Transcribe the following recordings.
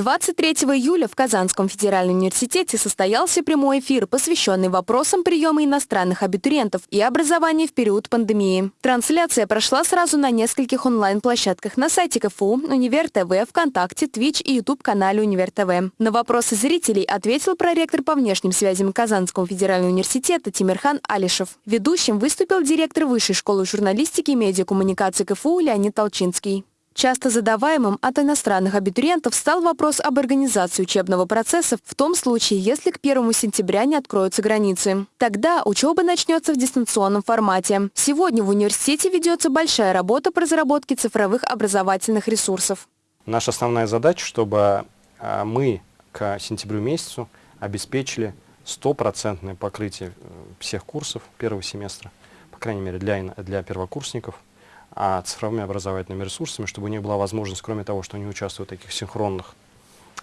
23 июля в Казанском федеральном университете состоялся прямой эфир, посвященный вопросам приема иностранных абитуриентов и образования в период пандемии. Трансляция прошла сразу на нескольких онлайн-площадках на сайте КФУ, Универ ТВ, ВКонтакте, Twitch и YouTube-канале Универ ТВ. На вопросы зрителей ответил проректор по внешним связям Казанского федерального университета Тимирхан Алишев. Ведущим выступил директор Высшей школы журналистики и медиакоммуникации КФУ Леонид Толчинский. Часто задаваемым от иностранных абитуриентов стал вопрос об организации учебного процесса в том случае, если к 1 сентября не откроются границы. Тогда учеба начнется в дистанционном формате. Сегодня в университете ведется большая работа по разработке цифровых образовательных ресурсов. Наша основная задача, чтобы а, мы к сентябрю месяцу обеспечили стопроцентное покрытие э, всех курсов первого семестра, по крайней мере для, для первокурсников – а цифровыми образовательными ресурсами, чтобы у них была возможность, кроме того, что они участвуют в таких синхронных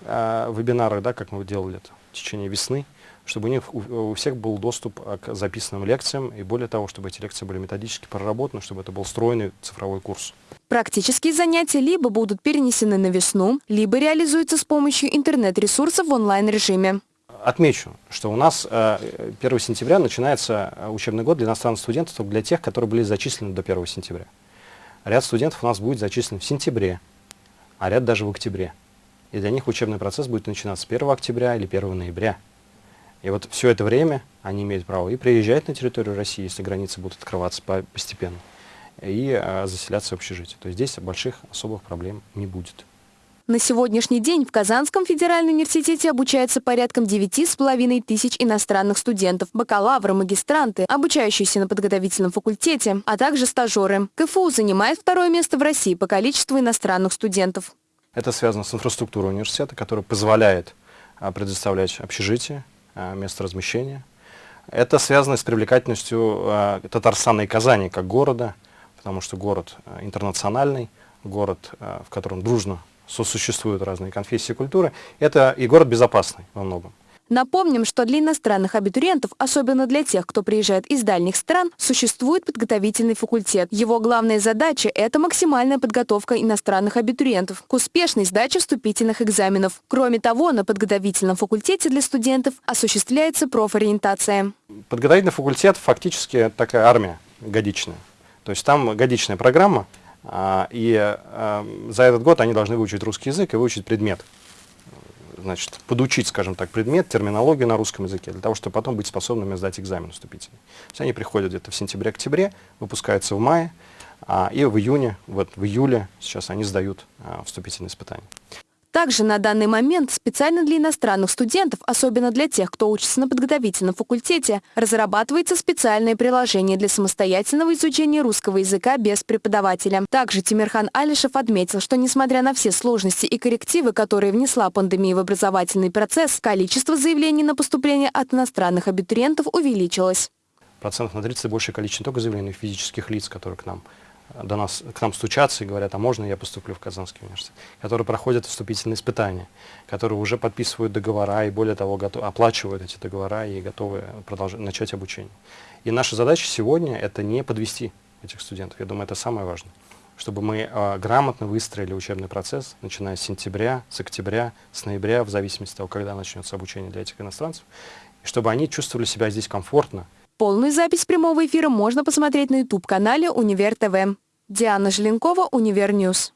э, вебинарах, да, как мы делали это в течение весны, чтобы у них у, у всех был доступ а, к записанным лекциям, и более того, чтобы эти лекции были методически проработаны, чтобы это был стройный цифровой курс. Практические занятия либо будут перенесены на весну, либо реализуются с помощью интернет-ресурсов в онлайн-режиме. Отмечу, что у нас 1 э, сентября начинается э, учебный год для иностранных студентов, для тех, которые были зачислены до 1 сентября. Ряд студентов у нас будет зачислен в сентябре, а ряд даже в октябре. И для них учебный процесс будет начинаться с 1 октября или 1 ноября. И вот все это время они имеют право и приезжать на территорию России, если границы будут открываться постепенно, и а, заселяться в общежитие. То есть здесь больших особых проблем не будет. На сегодняшний день в Казанском федеральном университете обучается порядком 9,5 тысяч иностранных студентов, бакалавры, магистранты, обучающиеся на подготовительном факультете, а также стажеры. КФУ занимает второе место в России по количеству иностранных студентов. Это связано с инфраструктурой университета, которая позволяет а, предоставлять общежитие, а, место размещения. Это связано с привлекательностью а, Татарстана и Казани как города, потому что город интернациональный, город, в котором дружно сосуществуют разные конфессии и культуры, это и город безопасный во многом. Напомним, что для иностранных абитуриентов, особенно для тех, кто приезжает из дальних стран, существует подготовительный факультет. Его главная задача – это максимальная подготовка иностранных абитуриентов к успешной сдаче вступительных экзаменов. Кроме того, на подготовительном факультете для студентов осуществляется профориентация. Подготовительный факультет фактически такая армия годичная. То есть там годичная программа, и а, за этот год они должны выучить русский язык и выучить предмет. Значит, подучить, скажем так, предмет, терминологию на русском языке, для того, чтобы потом быть способными сдать экзамен вступительный. То есть они приходят где-то в сентябре-октябре, выпускаются в мае, а, и в июне, вот в июле сейчас они сдают вступительные испытания. Также на данный момент специально для иностранных студентов, особенно для тех, кто учится на подготовительном факультете, разрабатывается специальное приложение для самостоятельного изучения русского языка без преподавателя. Также Тимирхан Алишев отметил, что несмотря на все сложности и коррективы, которые внесла пандемия в образовательный процесс, количество заявлений на поступление от иностранных абитуриентов увеличилось. Процентов на 30 большее количество не только заявлений физических лиц, которые к нам до нас, к нам стучатся и говорят, а можно я поступлю в Казанский университет, которые проходят вступительные испытания, которые уже подписывают договора и более того готов, оплачивают эти договора и готовы продолжать, начать обучение. И наша задача сегодня это не подвести этих студентов, я думаю, это самое важное, чтобы мы э, грамотно выстроили учебный процесс, начиная с сентября, с октября, с ноября, в зависимости от того, когда начнется обучение для этих иностранцев, чтобы они чувствовали себя здесь комфортно, Полную запись прямого эфира можно посмотреть на YouTube-канале «Универ ТВ». Диана Желенкова, «Универ Ньюс».